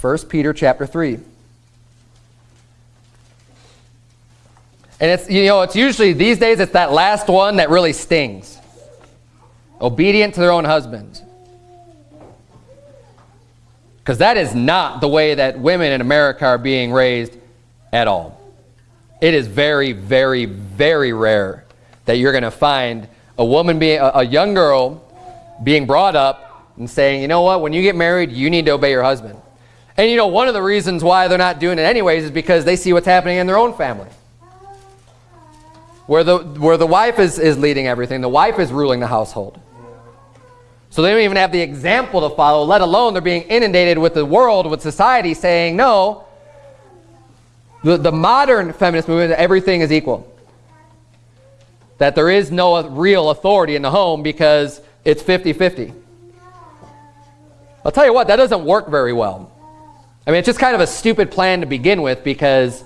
1 Peter chapter 3. And it's, you know, it's usually, these days, it's that last one that really stings. Obedient to their own husbands. Because that is not the way that women in America are being raised at all. It is very, very, very rare that you're going to find a woman, being a, a young girl, being brought up and saying, you know what, when you get married, you need to obey your husband. And you know, one of the reasons why they're not doing it anyways is because they see what's happening in their own family. Where the, where the wife is, is leading everything, the wife is ruling the household. So they don't even have the example to follow, let alone they're being inundated with the world, with society saying, no, the, the modern feminist movement, everything is equal. That there is no real authority in the home because it's 50-50. I'll tell you what, that doesn't work very well. I mean, it's just kind of a stupid plan to begin with because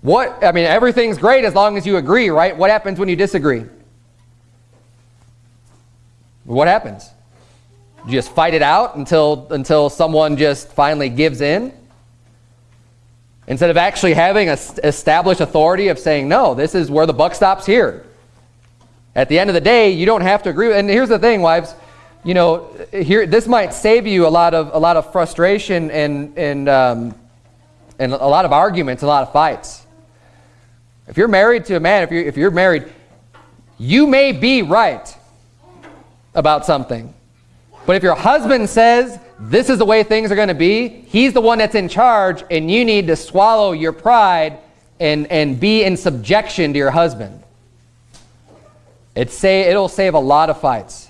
what, I mean, everything's great as long as you agree, right? What happens when you disagree? What happens? You just fight it out until, until someone just finally gives in? Instead of actually having a established authority of saying, no, this is where the buck stops here. At the end of the day, you don't have to agree. And here's the thing, wives, you know, here this might save you a lot of a lot of frustration and and um, and a lot of arguments, a lot of fights. If you're married to a man, if you're if you're married, you may be right about something. But if your husband says this is the way things are going to be, he's the one that's in charge and you need to swallow your pride and, and be in subjection to your husband. It say, it'll save a lot of fights.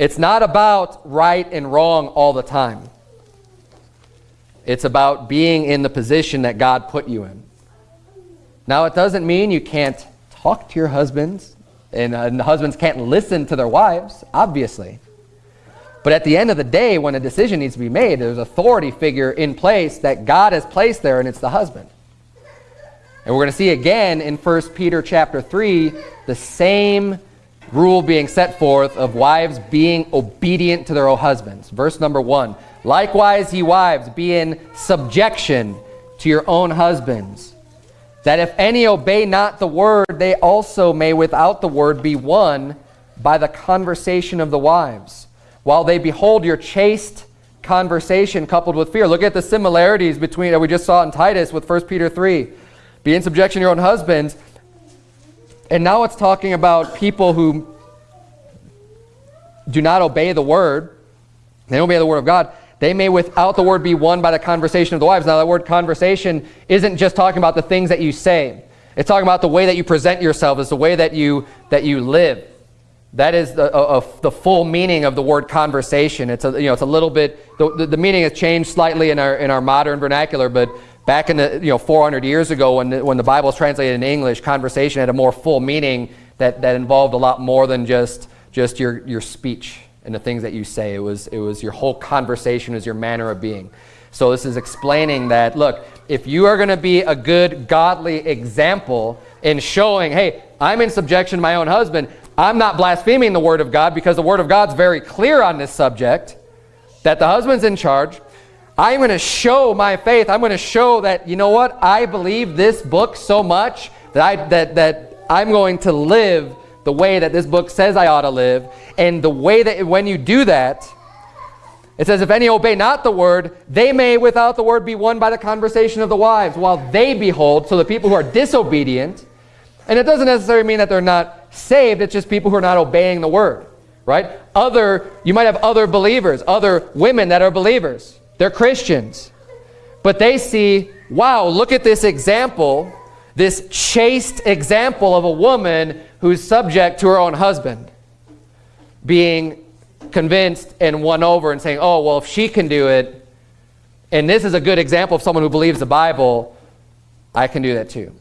It's not about right and wrong all the time. It's about being in the position that God put you in. Now, it doesn't mean you can't talk to your husbands and, uh, and husbands can't listen to their wives, obviously. But at the end of the day, when a decision needs to be made, there's authority figure in place that God has placed there, and it's the husband. And we're going to see again in 1 Peter chapter 3, the same rule being set forth of wives being obedient to their own husbands. Verse number 1, Likewise, ye wives, be in subjection to your own husbands, that if any obey not the word, they also may without the word be won by the conversation of the wives, while they behold your chaste conversation coupled with fear. Look at the similarities between, that we just saw in Titus with 1 Peter 3. Be in subjection to your own husbands. And now it's talking about people who do not obey the word. They don't obey the word of God. They may without the word be won by the conversation of the wives. Now that word conversation isn't just talking about the things that you say. It's talking about the way that you present yourself. It's the way that you, that you live. That is the, a, the full meaning of the word conversation. It's a, you know, it's a little bit, the, the, the meaning has changed slightly in our, in our modern vernacular, but back in the, you know, 400 years ago when the, when the Bible was translated in English, conversation had a more full meaning that, that involved a lot more than just, just your, your speech and the things that you say. It was, it was your whole conversation, is your manner of being. So this is explaining that, look, if you are going to be a good, godly example in showing, hey, I'm in subjection to my own husband, I'm not blaspheming the Word of God because the Word of God's very clear on this subject, that the husband's in charge. I'm going to show my faith. I'm going to show that, you know what, I believe this book so much that, I, that, that I'm going to live the way that this book says I ought to live. And the way that when you do that, it says, if any obey not the word, they may without the word be won by the conversation of the wives, while they behold, so the people who are disobedient, and it doesn't necessarily mean that they're not saved, it's just people who are not obeying the word, right? Other, you might have other believers, other women that are believers. They're Christians. But they see, wow, look at this example this chaste example of a woman who's subject to her own husband being convinced and won over and saying, oh, well, if she can do it, and this is a good example of someone who believes the Bible, I can do that too.